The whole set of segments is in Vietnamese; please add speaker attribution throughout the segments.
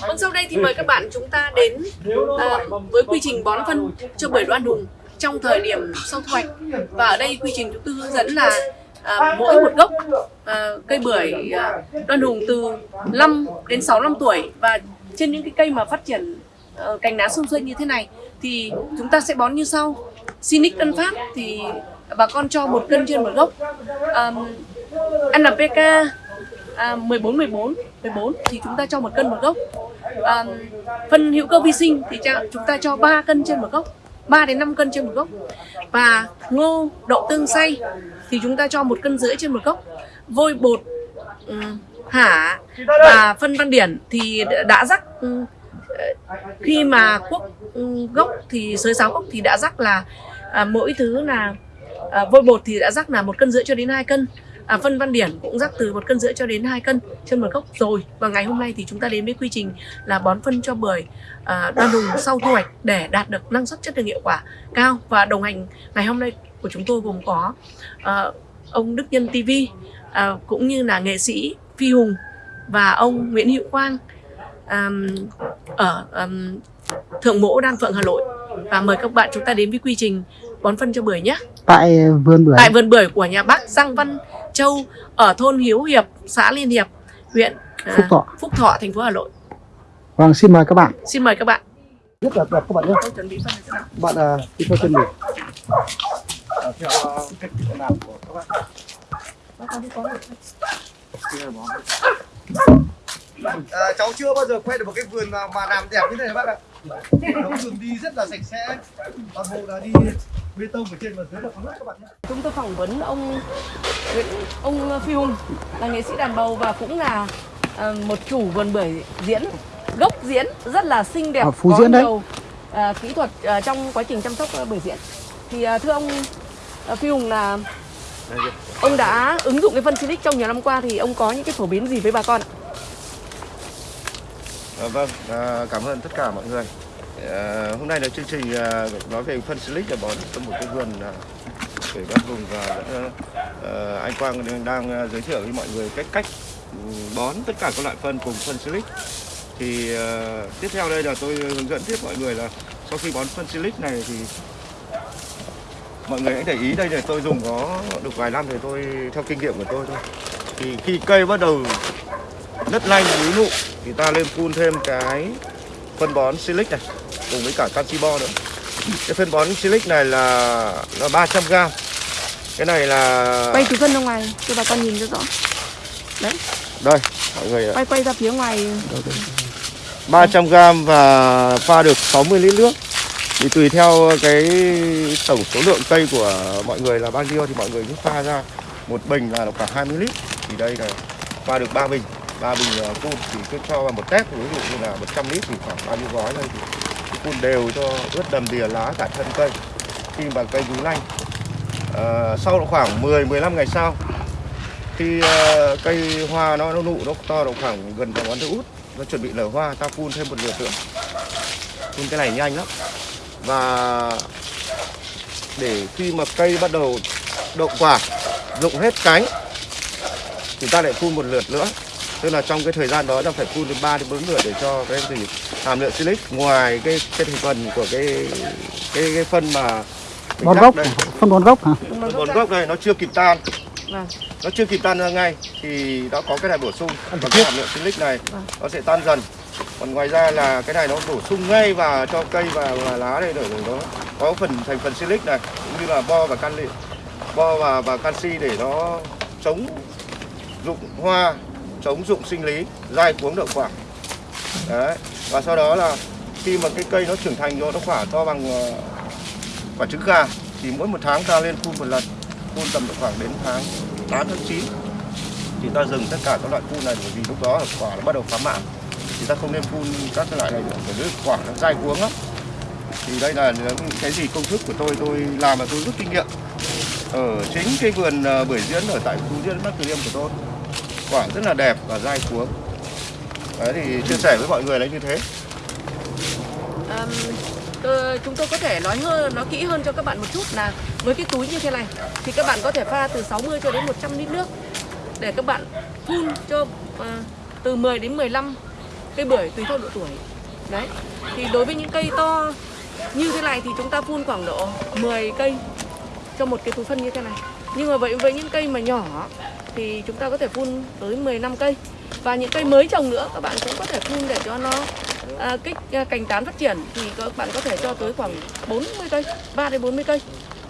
Speaker 1: Vâng, sau đây thì mời các bạn chúng ta đến à, với quy trình bón phân cho bưởi đoan hùng trong thời điểm sau thu hoạch. Và ở đây quy trình chúng tôi hướng dẫn là à, mỗi một gốc à, cây bưởi à, đoan hùng từ 5 đến 6 năm tuổi và trên những cái cây mà phát triển à, cành lá xung xuê như thế này thì chúng ta sẽ bón như sau. Sinic Tân Phát thì bà con cho một cân trên một gốc. À, NPK à, 14 14 14 thì chúng ta cho một cân một gốc. À, phân hữu cơ vi sinh thì chúng ta cho 3 cân trên một gốc 3 đến 5 cân trên một gốc. Và ngô đậu tương xay thì chúng ta cho một cân rưỡi trên một gốc. Vôi bột ừ, hả và phân văn điển thì đã rắc ừ, khi mà quốc ừ, gốc thì sới sáo gốc thì đã rắc là à, mỗi thứ là à, vôi bột thì đã rắc là một cân rưỡi cho đến 2 cân à, phân văn điển cũng rắc từ một cân rưỡi cho đến 2 cân trên một gốc rồi. Và ngày hôm nay thì chúng ta đến với quy trình là bón phân cho bưởi à, đoan hùng sau thu hoạch để đạt được năng suất chất lượng hiệu quả cao. Và đồng hành ngày hôm nay của chúng tôi gồm có à, ông Đức Nhân TV à, cũng như là nghệ sĩ Phi Hùng và ông Nguyễn Hữu Quang à, ở à, Thượng Mỗ Đan Phượng Hà Nội. Và mời các bạn chúng ta đến với quy trình bón phân cho bưởi nhé
Speaker 2: tại vườn bưởi
Speaker 1: tại vườn bưởi của nhà bác Giang Văn Châu ở thôn Hiếu Hiệp, xã Liên Hiệp, huyện à,
Speaker 2: Phúc Thọ.
Speaker 1: Phúc Thọ, thành phố Hà Nội.
Speaker 2: vâng xin mời các bạn
Speaker 1: Xin mời các bạn.
Speaker 2: rất là đẹp các bạn nhé
Speaker 1: Tôi chuẩn bị phân này thế nào?
Speaker 2: bạn đi theo chân mình
Speaker 3: theo cách làm của các bạn à, cháu chưa bao giờ quay được một cái vườn mà, mà làm đẹp như thế này bác ạ nó đường đi rất là sạch sẽ toàn bộ là đi bê tông ở trên và dưới là phẳng đất các bạn nhé
Speaker 1: Chúng tôi phỏng vấn ông Nguyễn- ông Phi Hùng là nghệ sĩ đàn bầu và cũng là à, một chủ vườn bưởi diễn gốc diễn rất là xinh đẹp
Speaker 2: Ở Phú
Speaker 1: có
Speaker 2: Diễn đấy.
Speaker 1: nhiều à, kỹ thuật à, trong quá trình chăm sóc à, bưởi diễn. Thì à, thưa ông à, Phi Hùng là ông đã ứng dụng cái phân silic trong nhiều năm qua thì ông có những cái phổ biến gì với bà con ạ?
Speaker 3: À, vâng, à, cảm ơn tất cả mọi người. À, hôm nay là chương trình à, nói về phân silic là bón cho một cái vườn à, để văn vùng và à, anh Quang đang, đang giới thiệu với mọi người cách cách bón tất cả các loại phân cùng phân silic. Thì à, tiếp theo đây là tôi hướng dẫn tiếp mọi người là sau khi bón phân silic này thì mọi người hãy để ý đây là tôi dùng có được vài năm thì tôi theo kinh nghiệm của tôi thôi. Thì khi cây bắt đầu đất lanh núi nụ. Thì ta lên phun thêm cái phân bón silic này cùng với cả canxi bo nữa. Cái phân bón silic này là là 300 g cái này là
Speaker 1: Quay từ phân ra ngoài cho bà con nhìn cho rõ. Đấy,
Speaker 3: đây mọi người
Speaker 1: quay quay ra phía ngoài.
Speaker 3: 300 g và pha được 60 lít nước. Thì tùy theo cái tổng số lượng cây của mọi người là bao nhiêu thì mọi người cứ pha ra một bình là khoảng 20 lít. Thì đây là pha được 3 bình ba bình ờ, phun thì cứ cho vào một tép ví dụ như là 100 lít thì khoảng bao nhiêu gói đây thì phun đều cho ướt đầm đìa lá cả thân cây. Khi mà cây rú lanh à, sau khoảng 10 15 ngày sau khi uh, cây hoa nó, nó nụ nó to độ khoảng gần bằng ngón tay út nó chuẩn bị nở hoa ta phun thêm một lượt nữa. Phun cái này nhanh lắm. Và để khi mà cây bắt đầu đậu quả rụng hết cánh thì ta lại phun một lượt nữa tức là trong cái thời gian đó ta phải phun đến 3 đến 4 lượt để cho cái gì hàm lượng silic ngoài cái cái thành phần của cái cái, cái phân mà
Speaker 2: bón gốc
Speaker 3: đây.
Speaker 2: phân bón gốc hả?
Speaker 3: Phân bón gốc đây nó chưa kịp tan.
Speaker 1: Vâng.
Speaker 3: nó chưa kịp tan ra ngay thì đã có cái này bổ sung. Và cái hàm lượng silic này
Speaker 1: Vâng.
Speaker 3: nó sẽ tan dần. Còn ngoài ra là cái này nó bổ sung ngay vào cho cây và, và lá đây để, để nó có phần thành phần silic này cũng như là bo và canxi bo và và canxi để nó chống dụng hoa chống dụng sinh lý, dai cuống đậu quả. Đấy, và sau đó là khi mà cái cây nó trưởng thành rồi, nó quả to bằng ờ, quả trứng gà, thì mỗi một tháng ta lên phun một lần, phun tầm độ khoảng đến tháng 8 tháng 9 thì ta dừng tất cả các loại phun này, bởi vì lúc đó là quả nó bắt đầu phá mạn thì ta không nên phun các loại này nữa, bởi vì quả nó dai cuống lắm. Thì đây là cái gì công thức của tôi tôi làm mà tôi rút kinh nghiệm ở chính cái vườn ờ, bưởi diễn ở tại khu diễn bắc từ liêm của tôi quả rất là đẹp và dai cuống. Đấy thì chia sẻ với mọi người là như thế.
Speaker 1: Um, tôi, chúng tôi có thể nói hơn nó kỹ hơn cho các bạn một chút là với cái túi như thế này thì các bạn có thể pha từ 60 cho đến 100 lít nước để các bạn phun cho uh, từ 10 đến 15 cây bưởi tùy theo độ tuổi. Đấy thì đối với những cây to như thế này thì chúng ta phun khoảng độ 10 cây cho một cái túi phân như thế này. Nhưng mà vậy với những cây mà nhỏ thì chúng ta có thể phun tới 15 cây. Và những cây mới trồng nữa các bạn cũng có thể phun để cho nó à, kích à, cành tán phát triển. Thì các bạn có thể cho tới khoảng 40 cây 3 đến 40 cây.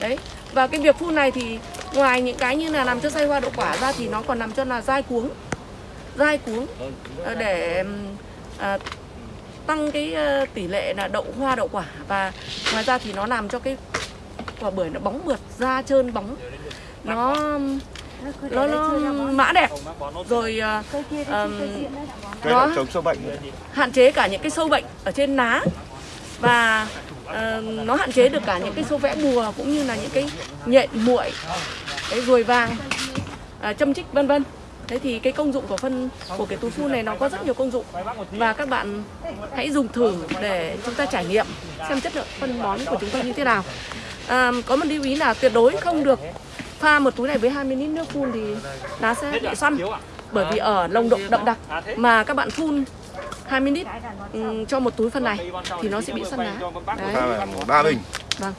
Speaker 1: Đấy. Và cái việc phun này thì ngoài những cái như là làm cho say hoa đậu quả ra thì nó còn làm cho là dai cuống. Dai cuống à, để à, tăng cái à, tỷ lệ là đậu hoa đậu quả. Và ngoài ra thì nó làm cho cái quả bưởi nó bóng mượt da trơn bóng. Nó nó, nó mã đẹp. Rồi à,
Speaker 3: nó
Speaker 1: hạn chế cả những cái sâu bệnh ở trên lá và nó hạn chế được cả những cái sâu vẽ bùa cũng như là những cái nhện muội cái ruồi vàng à, châm chích vân vân. Thế thì cái công dụng của phân của cái túi phun này nó có rất nhiều công dụng. Và các bạn hãy dùng thử để chúng ta trải nghiệm xem chất lượng phân bón của chúng ta như thế nào. À, có một lưu ý là tuyệt đối không được pha một túi này với 20 lít nước phun thì lá sẽ bị săn bởi vì ở nồng độ đậm đặc mà các bạn phun 20 lít ừm, cho một túi phân này thì nó sẽ bị săn lá. đấy.
Speaker 3: Ba bình.
Speaker 1: Vâng.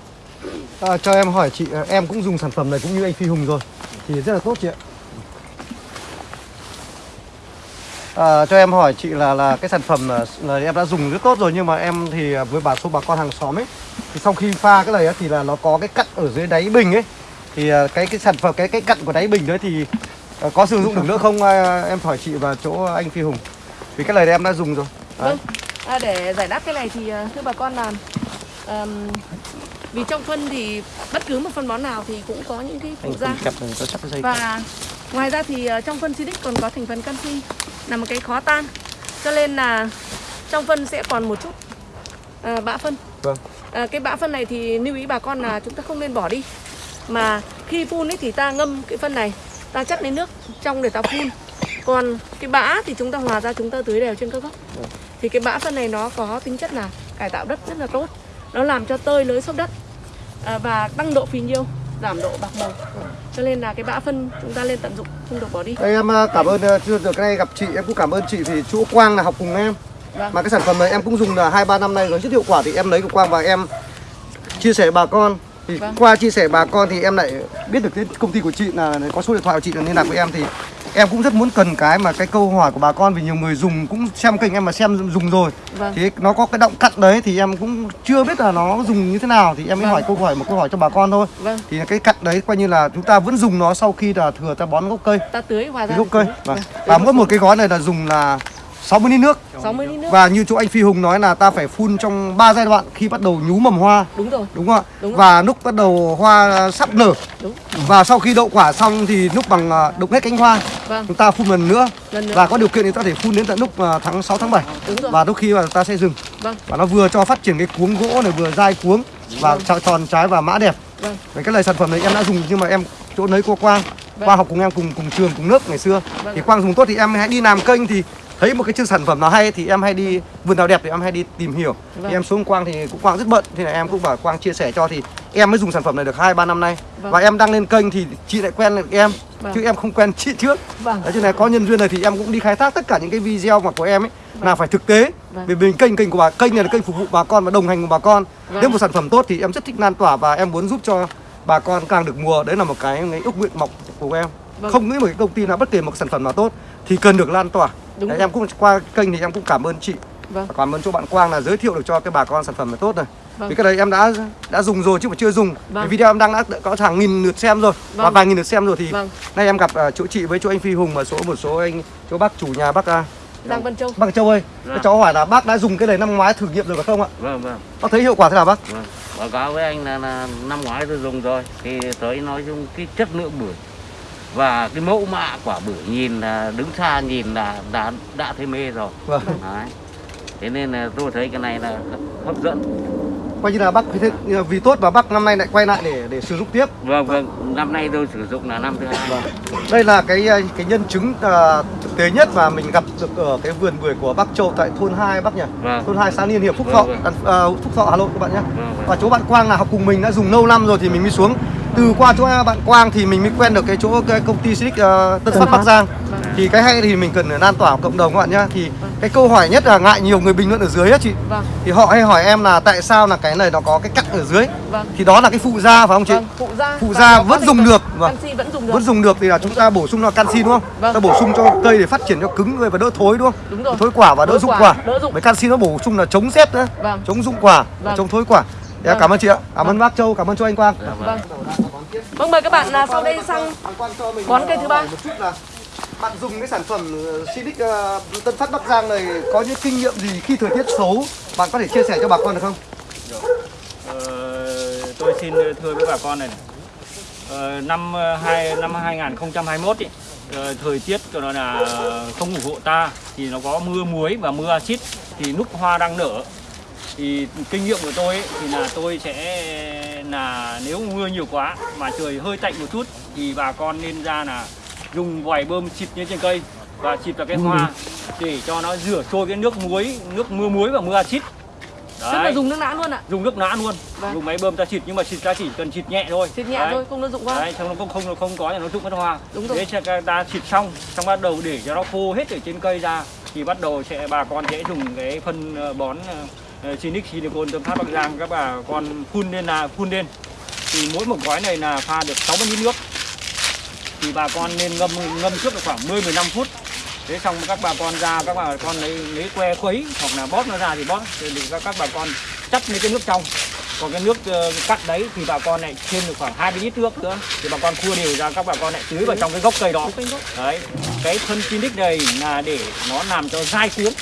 Speaker 2: À, cho em hỏi chị, à, em cũng dùng sản phẩm này cũng như anh Phi Hùng rồi Thì rất là tốt chị ạ. À, Cho em hỏi chị là là cái sản phẩm là, là em đã dùng rất tốt rồi Nhưng mà em thì à, với bà số bà con hàng xóm ấy Thì sau khi pha cái này á, thì là nó có cái cặn ở dưới đáy bình ấy Thì à, cái cái sản phẩm, cái cái cặn của đáy bình đấy thì à, có sử dụng được nữa không? À, em hỏi chị và chỗ anh Phi Hùng. Vì cái này em đã dùng rồi. Đấy.
Speaker 1: vâng. À, để giải đáp cái này thì thưa bà con là ừm, vì trong phân thì bất cứ một phân bón nào thì cũng có những cái phụ gia. Và ngoài ra thì trong phân Silic còn có thành phần canxi là một cái khó tan. Cho nên là trong phân sẽ còn một chút à, bã phân.
Speaker 2: Vâng.
Speaker 1: à, cái bã phân này thì lưu ý bà con là chúng ta không nên bỏ đi mà khi phun ấy thì ta ngâm cái phân này ta chất lấy nước trong để ta phun. Còn cái bã thì chúng ta hòa ra chúng ta tưới đều trên các gốc thì cái bã phân này nó có tính chất là cải tạo đất rất là tốt. Nó làm cho tơi lưới xốp đất à, và tăng độ phì nhiêu giảm độ bạc màu. Cho nên là cái bã phân chúng ta lên tận dụng không được bỏ đi.
Speaker 2: Đây em à, cảm ơn à, chưa được cái này gặp chị em cũng cảm ơn chị vì chỗ Quang là học cùng em.
Speaker 1: Vâng.
Speaker 2: mà cái sản phẩm này em cũng dùng là hai ba năm nay rồi rất hiệu quả thì em lấy của Quang và em chia sẻ bà con thì
Speaker 1: Vâng.
Speaker 2: qua chia sẻ bà con thì em lại biết được cái công ty của chị là có số điện thoại của chị là liên lạc với em thì em cũng rất muốn cần cái mà cái câu hỏi của bà con vì nhiều người dùng cũng xem kênh em mà xem dùng rồi
Speaker 1: Vâng.
Speaker 2: thì nó có cái động cặn đấy thì em cũng chưa biết là nó dùng như thế nào thì em mới
Speaker 1: Vâng.
Speaker 2: hỏi câu hỏi một câu hỏi cho bà con thôi
Speaker 1: vâng
Speaker 2: thì cái cặn đấy coi như là chúng ta vẫn dùng nó sau khi là thừa ta bón gốc cây
Speaker 1: ta tưới hòa ra
Speaker 2: gốc cây
Speaker 1: Vâng.
Speaker 2: và, và mỗi một cái gói này là dùng là 60 lít nước.
Speaker 1: 60 lít nước.
Speaker 2: Và như chỗ anh Phi Hùng nói là ta phải phun trong 3 giai đoạn khi bắt đầu nhú mầm hoa.
Speaker 1: Đúng rồi.
Speaker 2: Đúng không ạ?
Speaker 1: Đúng rồi.
Speaker 2: và lúc bắt đầu hoa sắp nở.
Speaker 1: Đúng.
Speaker 2: Và sau khi đậu quả xong thì lúc bằng à, đục hết cánh hoa.
Speaker 1: Vâng.
Speaker 2: Chúng ta phun lần nữa.
Speaker 1: Lần nữa.
Speaker 2: Và có điều kiện thì ta có thể phun đến tận lúc à, tháng 6 tháng 7
Speaker 1: đúng rồi.
Speaker 2: Và đôi khi là ta sẽ dừng.
Speaker 1: Vâng.
Speaker 2: Và nó vừa cho phát triển cái cuống gỗ này vừa dai cuống và tròn tròn trái và mã đẹp.
Speaker 1: Vâng.
Speaker 2: Đấy, cái này sản phẩm này em đã dùng nhưng mà em chỗ lấy cô Quang.
Speaker 1: Vâng.
Speaker 2: Quang học cùng em cùng cùng trường cùng lớp ngày xưa.
Speaker 1: Vâng.
Speaker 2: thì Quang dùng tốt thì em hãy đi làm kênh thì thấy một cái chương sản phẩm nào hay thì em hay đi vườn nào đẹp thì em hay đi tìm hiểu
Speaker 1: Vâng.
Speaker 2: thì em xuống Quang thì cũng Quang rất bận thì là em cũng bảo Quang chia sẻ cho thì em mới dùng sản phẩm này được hai ba năm nay
Speaker 1: Vâng.
Speaker 2: và em đăng lên kênh thì chị lại quen được em
Speaker 1: Vâng.
Speaker 2: chứ em không quen chị trước
Speaker 1: vâng
Speaker 2: Đấy, cho nên có nhân duyên này thì em cũng đi khai thác tất cả những cái video mà của em ấy là phải thực tế
Speaker 1: Vâng.
Speaker 2: vì mình kênh kênh của bà kênh này là kênh phục vụ bà con và đồng hành cùng bà con
Speaker 1: Vâng.
Speaker 2: nếu một sản phẩm tốt thì em rất thích lan tỏa và em muốn giúp cho bà con càng được mua đấy là một cái, cái ước nguyện mộng của em
Speaker 1: Vâng.
Speaker 2: không nghĩ một cái công ty nào bất kể một sản phẩm nào tốt thì cần được lan tỏa
Speaker 1: Đúng
Speaker 2: đấy,
Speaker 1: rồi.
Speaker 2: em cũng qua kênh thì em cũng cảm ơn chị
Speaker 1: vâng
Speaker 2: cảm ơn chỗ bạn Quang là giới thiệu được cho cái bà con sản phẩm này tốt này
Speaker 1: Vâng.
Speaker 2: vì cái đấy em đã đã dùng rồi chứ mà chưa dùng
Speaker 1: Vâng.
Speaker 2: cái video em đăng đã có hàng nghìn lượt xem rồi và
Speaker 1: Vâng.
Speaker 2: vài nghìn lượt xem rồi thì
Speaker 1: Vâng.
Speaker 2: nay em gặp à, chỗ chị với chỗ anh Phi Hùng và số một số anh chỗ bác chủ nhà bác à,
Speaker 1: Giang Vân Châu
Speaker 2: bác Châu ơi
Speaker 4: Dạ.
Speaker 2: các cháu hỏi là bác đã dùng cái này năm ngoái thử nghiệm rồi phải không ạ
Speaker 4: Vâng vâng
Speaker 2: bác thấy hiệu quả thế nào bác
Speaker 4: vâng. Báo cáo với anh là, là năm ngoái tôi dùng rồi thì tới nói chung cái chất lượng bưởi và cái mẫu mã quả bưởi nhìn là đứng xa nhìn là đã đã thấy mê rồi.
Speaker 2: vâng
Speaker 4: Đấy. Thế nên là tôi thấy cái này là hấp dẫn.
Speaker 2: coi như là bác vì tốt và bác năm nay lại quay lại để để sử dụng tiếp
Speaker 4: Vâng vâng, năm nay tôi sử dụng là năm thứ hai.
Speaker 2: Vâng. đây là cái à, cái nhân chứng à, thực tế nhất mà mình gặp được ở cái vườn bưởi của bác Châu tại thôn 2 bác nhỉ
Speaker 4: Vâng.
Speaker 2: thôn 2 xã Liên Hiệp Phúc
Speaker 4: Vâng,
Speaker 2: Thọ
Speaker 4: vâng.
Speaker 2: À, Phúc Thọ Hà Nội các bạn nhé
Speaker 4: Vâng, vâng.
Speaker 2: và chỗ bạn Quang là học cùng mình đã dùng lâu năm rồi thì mình mới xuống từ qua chỗ bạn Quang thì mình mới quen được cái chỗ cái công ty Silic uh, Tân Phát Bắc Giang. Thì cái hay thì mình cần lan tỏa cộng đồng các bạn nhá. Thì cái câu hỏi nhất là ngại nhiều người bình luận ở dưới á chị.
Speaker 1: Vâng.
Speaker 2: Thì họ hay hỏi em là tại sao là cái này nó có cái cắt ở dưới?
Speaker 1: Vâng.
Speaker 2: Thì đó là cái phụ da phải không chị?
Speaker 1: Vâng phụ da
Speaker 2: phụ da vẫn dùng được vâng.
Speaker 1: canxi vẫn dùng được.
Speaker 2: Vẫn dùng được thì là chúng ta bổ sung nó canxi đúng không?
Speaker 1: Vâng.
Speaker 2: ta bổ sung cho cây để phát triển cho cứng người và đỡ thối đúng không?
Speaker 1: Đúng rồi.
Speaker 2: Thối quả và đỡ,
Speaker 1: Đỡ
Speaker 2: rụng
Speaker 1: quả,
Speaker 2: quả,
Speaker 1: đỡ rụng.
Speaker 2: với canxi nó bổ sung là chống rét nữa
Speaker 1: vâng.
Speaker 2: Chống rụng quả và
Speaker 1: Vâng.
Speaker 2: chống thối quả Dạ,
Speaker 1: Vâng.
Speaker 2: cảm ơn chị ạ cảm ơn bác châu cảm ơn chú anh quang
Speaker 1: vâng vâng mời các bạn là sau đây sang Bón cây thứ ba.
Speaker 2: một chút là bạn dùng cái sản phẩm ờ, Sinic ờ, Tân Phát Bắc Giang này có những kinh nghiệm gì khi thời tiết xấu bạn có thể chia sẻ cho bà con được không?
Speaker 5: Ờ, tôi xin thưa với bà con này, này. Ờ, năm ờ, hai năm 2021 ý, thời tiết của nó là không ủng hộ ta thì nó có mưa muối và mưa axit thì lúc hoa đang nở thì kinh nghiệm của tôi ấy, thì là tôi sẽ là nếu mưa nhiều quá mà trời hơi tạnh một chút thì bà con nên ra là dùng vòi bơm xịt lên trên cây và xịt vào cái hoa để cho nó rửa trôi cái nước muối nước mưa muối và mưa axit.
Speaker 1: Tức là dùng nước nã luôn ạ.
Speaker 5: Dùng nước nã luôn.
Speaker 1: Vâng.
Speaker 5: dùng máy bơm ta xịt nhưng mà xịt ta chỉ cần xịt nhẹ thôi.
Speaker 1: Xịt nhẹ
Speaker 5: Đấy.
Speaker 1: thôi không nó dụng quá.
Speaker 5: Đấy, xong nó không không không có thì nó rụng mất hoa.
Speaker 1: Đúng rồi.
Speaker 5: thế sẽ ta xịt xong xong bắt đầu để cho nó khô hết ở trên cây ra thì bắt đầu sẽ bà con sẽ dùng cái phân ờ, bón uh, Sinic Silicon Tâm Phát Bắc Giang các bà con phun lên là phun lên. Thì mỗi một gói này là pha được 60 lít nước. Thì bà con nên ngâm ngâm trước được khoảng 10 15 phút. Thế xong các bà con ra các bà con lấy lấy que khuấy hoặc là bóp nó ra thì bóp. Thì để các các bà con chắt lấy cái nước trong. Còn cái nước ờ, cắt đấy thì bà con lại thêm được khoảng 20 lít nước nữa. Thì bà con khua đều ra các bà con lại tưới vào trong cái gốc cây đó. Đấy cái phân Sinic này là để nó làm cho dai cuống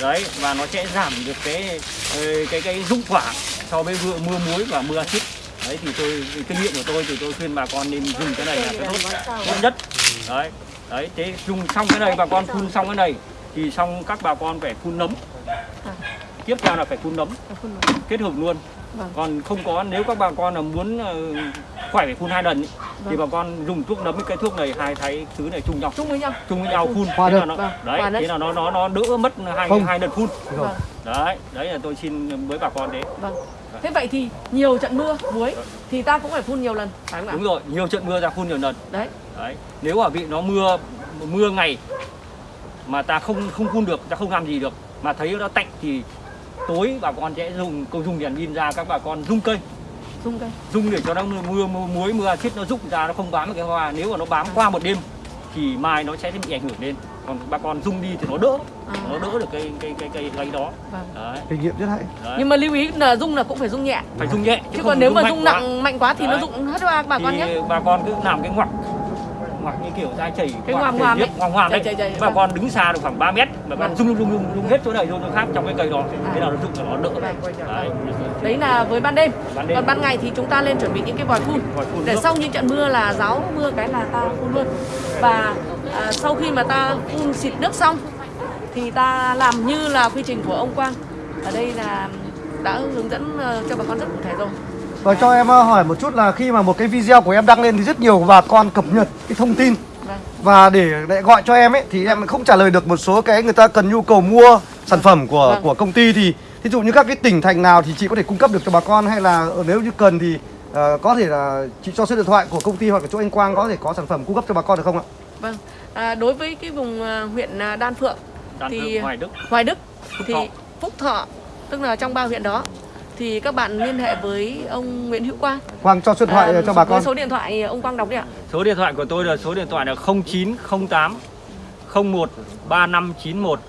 Speaker 5: đấy, và nó sẽ giảm được cái ờ, cái cái dụng quả so với mưa mưa muối và mưa axit đấy, thì tôi thì kinh nghiệm của tôi thì tôi khuyên bà con nên dùng cái này là cái tốt tốt nhất. Đấy đấy, thế dùng xong cái này, bà con phun xong cái này, thì xong các bà con phải phun nấm tiếp theo là phải phun nấm.
Speaker 1: Phun vào.
Speaker 5: kết hợp luôn.
Speaker 1: Vâng.
Speaker 5: còn không có nếu các bà con là muốn ờ, khỏe phải phun hai lần ý, thì
Speaker 1: Vâng.
Speaker 5: bà con dùng thuốc nấm với cái thuốc này hai thái thứ này chung nhau.
Speaker 1: Chung với nhau.
Speaker 5: Chung với nhau phun.
Speaker 2: Hòa
Speaker 5: thế là nó
Speaker 1: Vâng,
Speaker 5: đấy thế là nó nó nó đỡ mất hai
Speaker 2: Không.
Speaker 5: hai đợt phun.
Speaker 1: Vâng.
Speaker 5: Đấy đấy là tôi xin với bà con thế.
Speaker 1: Vâng. Thế vậy thì nhiều trận mưa muối thì ta cũng phải phun nhiều lần phải không ạ?
Speaker 5: Đúng rồi nhiều trận mưa ra phun nhiều lần.
Speaker 1: Đấy.
Speaker 5: Đấy nếu mà bị nó mưa mưa ngày mà ta không không phun được ta không làm gì được mà thấy nó tạnh thì tối bà con sẽ dùng câu dùng đèn pin ra các bà con rung cây.
Speaker 1: Dung cây.
Speaker 5: Dung để cho nó mưa mưa muối mưa axit nó rụng ra nó không bám vào cái hoa. Nếu mà nó bám qua một đêm thì mai nó sẽ bị ảnh hưởng lên. Còn bà con rung đi thì nó đỡ.
Speaker 1: À.
Speaker 5: nó đỡ được cái cái cái cái cái đó.
Speaker 1: Vâng.
Speaker 5: Đấy,
Speaker 2: kinh nghiệm rất hay.
Speaker 5: Đấy.
Speaker 1: nhưng mà lưu ý là dung là cũng phải dung nhẹ.
Speaker 5: Phải rung nhẹ
Speaker 1: chứ
Speaker 5: không
Speaker 1: còn nếu mà dung
Speaker 5: quá.
Speaker 1: nặng mạnh quá thì nó
Speaker 5: Đấy.
Speaker 1: dụng hết hoa bà con
Speaker 5: thì
Speaker 1: nhé.
Speaker 5: bà con cứ làm cái ngoặc ngoặc như kiểu dai chảy
Speaker 1: Cái ngoàm ngoàm
Speaker 5: đấy
Speaker 1: Chảy, chảy, chảy,
Speaker 5: bà
Speaker 1: vâng.
Speaker 5: con đứng xa được khoảng 3 mét bà con
Speaker 1: Vâng.
Speaker 5: rung rung rung rung hết chỗ này chỗ khác trong cái cây đó.
Speaker 1: À.
Speaker 5: thế nào nó rụng là nó đỡ
Speaker 1: Vâng.
Speaker 5: đấy.
Speaker 1: đấy là với ban đêm.
Speaker 5: Ban đêm.
Speaker 1: còn ban ngày thì chúng ta lên chuẩn bị những cái vòi phun. Để sau những trận mưa là giáo mưa cái là ta phun luôn. Và à, sau khi mà ta phun xịt nước xong thì ta làm như là quy trình của ông Quang. Ở đây là đã hướng dẫn ờ, cho bà con rất cụ thể rồi
Speaker 2: Rồi cho em ờ, hỏi một chút là khi mà một cái video của em đăng lên thì rất nhiều bà con cập nhật cái thông tin
Speaker 1: vâng
Speaker 2: và để lại gọi cho em ấy thì em không trả lời được một số cái người ta cần nhu cầu mua sản phẩm của
Speaker 1: Vâng.
Speaker 2: của công ty thì thí dụ như các cái tỉnh thành nào thì chị có thể cung cấp được cho bà con hay là ờ, nếu như cần thì ờ, có thể là chị cho số điện thoại của công ty hoặc là chỗ anh Quang có thể có sản phẩm cung cấp cho bà con được không ạ?
Speaker 1: vâng à, đối với cái vùng à, huyện Đan Phượng
Speaker 5: Đan
Speaker 1: thì
Speaker 5: Phượng, Hoài Đức
Speaker 1: Hoài Đức
Speaker 5: Phúc
Speaker 1: thì
Speaker 5: Thọ.
Speaker 1: Phúc Thọ tức là trong ba huyện đó thì các bạn liên hệ với ông Nguyễn Hữu Quang
Speaker 2: Quang cho số điện thoại
Speaker 1: À,
Speaker 2: cho bà con.
Speaker 1: số điện thoại ông Quang đọc đi ạ
Speaker 5: số điện thoại của tôi là số điện thoại là 0908 01 3591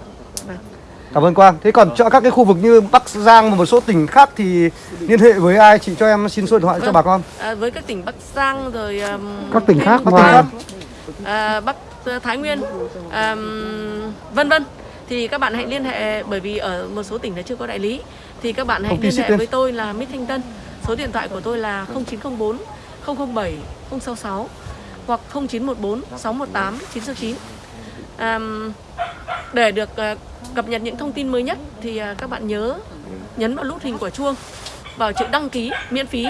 Speaker 2: Cảm ơn Quang. Thế còn cho các cái khu vực như Bắc Giang và một số tỉnh khác thì liên hệ với ai? Chị cho em xin số điện thoại cho
Speaker 1: Vâng.
Speaker 2: bà con.
Speaker 1: à, với các tỉnh Bắc Giang rồi um,
Speaker 2: Các tỉnh khác, Bắc
Speaker 1: Nam,
Speaker 2: Ninh
Speaker 1: à, Bắc Thái Nguyên um, vân vân thì các bạn hãy liên hệ bởi vì ở một số tỉnh là chưa có đại lý thì các bạn hãy liên hệ với tôi là Mít Thanh Tân. Số điện thoại của tôi là 0904 007 066 hoặc 0914 618 969 um, để được à, cập nhật những thông tin mới nhất thì à, các bạn nhớ nhấn vào nút hình của chuông vào chữ đăng ký miễn phí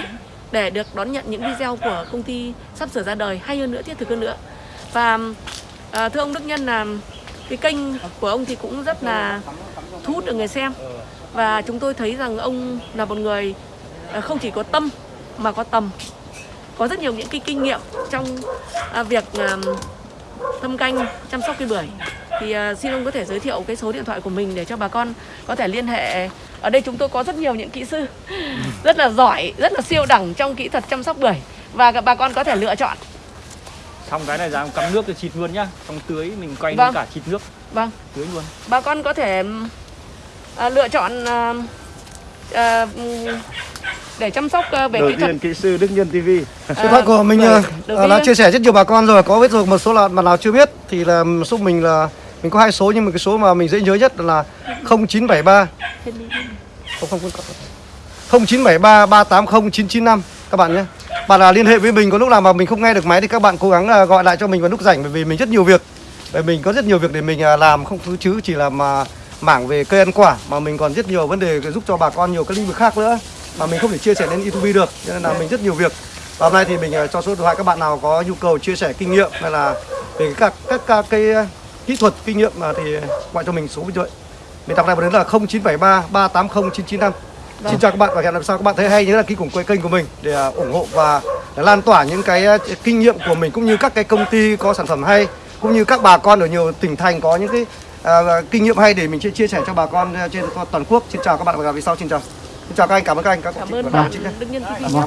Speaker 1: để được đón nhận những video của công ty sắp sửa ra đời hay hơn nữa thiết thực hơn nữa. Và à, thưa ông Đức Nhân là cái kênh của ông thì cũng rất là thu hút được người xem và chúng tôi thấy rằng ông là một người à, không chỉ có tâm mà có tầm. Có rất nhiều những cái kinh nghiệm trong à, việc à, thâm canh chăm sóc cây bưởi. Thì xin ông có thể giới thiệu cái số điện thoại của mình để cho bà con có thể liên hệ. Ở đây chúng tôi có rất nhiều những kỹ sư rất là giỏi rất là siêu đẳng trong kỹ thuật chăm sóc bưởi. Và các bà con có thể lựa chọn.
Speaker 5: Xong cái này ra cắm nước thì xịt luôn nhá. Xong tưới mình quay
Speaker 1: Vâng.
Speaker 5: luôn cả xịt nước.
Speaker 1: Vâng.
Speaker 5: Tưới luôn.
Speaker 1: Bà con có thể à, lựa chọn à, à, để chăm sóc à, về
Speaker 3: đầu
Speaker 1: kỹ thuật.
Speaker 3: kỹ sư Đức Nhân TV
Speaker 2: Điện thoại của mình
Speaker 1: với-
Speaker 2: đã chia sẻ rất nhiều bà con rồi có biết rồi một số là bạn nào chưa biết thì là giúp mình là mình có hai số nhưng mà cái số mà mình dễ nhớ nhất là 0973 không không không. 0973 380 995 các bạn nhé. Bạn là liên hệ với mình có lúc nào mà mình không nghe được máy thì các bạn cố gắng là gọi lại cho mình vào lúc rảnh bởi vì mình rất nhiều việc. Bởi mình có rất nhiều việc để mình à, làm không cứ chứ chỉ là mà mảng về cây ăn quả mà mình còn rất nhiều vấn đề giúp cho bà con nhiều cái lĩnh vực khác nữa mà mình không thể chia sẻ lên YouTube được cho nên là mình rất nhiều việc. Và hôm nay thì mình à, cho số điện thoại các bạn nào có nhu cầu chia sẻ kinh nghiệm hay là về các các, các cái à, kỹ thuật kinh nghiệm mà thì gọi cho mình số điện thoại. Mình đọc lại một đến là 0973 380 995 Xin chào các bạn và hẹn gặp sau. Các bạn thấy hay nhớ đăng ký cùng kênh của mình để à, ủng hộ và để lan tỏa những cái kinh nghiệm của mình cũng như các cái công ty có sản phẩm hay cũng như các bà con ở nhiều tỉnh thành có những cái à, kinh nghiệm hay để mình chia chia sẻ cho bà con trên toàn quốc. Xin chào các bạn và gặp lại sau. Xin chào. Xin chào các anh, cảm ơn các anh. Các
Speaker 1: cảm ơn bạn. Đức Nhân